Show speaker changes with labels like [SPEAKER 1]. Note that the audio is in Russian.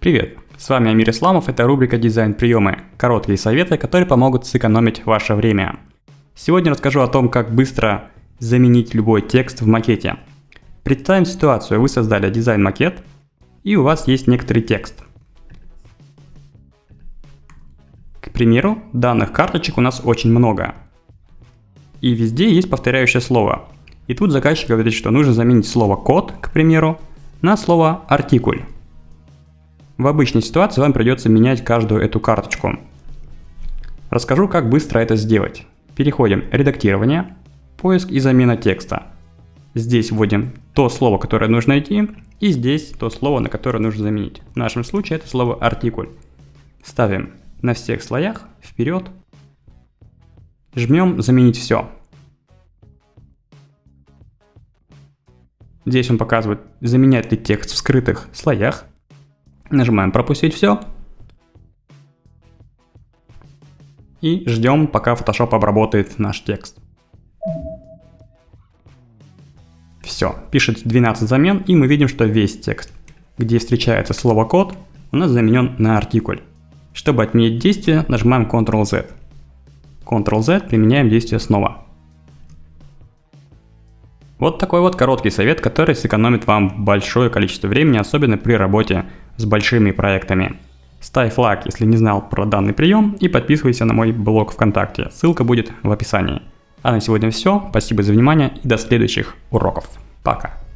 [SPEAKER 1] Привет, с вами Амир Исламов, это рубрика «Дизайн приемы», короткие советы, которые помогут сэкономить ваше время. Сегодня расскажу о том, как быстро заменить любой текст в макете. Представим ситуацию, вы создали дизайн-макет, и у вас есть некоторый текст. К примеру, данных карточек у нас очень много. И везде есть повторяющее слово. И тут заказчик говорит, что нужно заменить слово «код», к примеру, на слово «артикуль». В обычной ситуации вам придется менять каждую эту карточку. Расскажу, как быстро это сделать. Переходим «Редактирование», «Поиск и замена текста». Здесь вводим то слово, которое нужно найти, и здесь то слово, на которое нужно заменить. В нашем случае это слово «артикуль». Ставим на всех слоях вперед, жмем «Заменить все». Здесь он показывает, заменять ли текст в скрытых слоях. Нажимаем «Пропустить все». И ждем, пока Photoshop обработает наш текст. Все, пишет 12 замен, и мы видим, что весь текст, где встречается слово код, у нас заменен на артикуль. Чтобы отменить действие, нажимаем Ctrl-Z. Ctrl-Z, применяем действие снова. Вот такой вот короткий совет, который сэкономит вам большое количество времени, особенно при работе с большими проектами. Ставь лайк, если не знал про данный прием, и подписывайся на мой блог ВКонтакте, ссылка будет в описании. А на сегодня все, спасибо за внимание и до следующих уроков. Пока.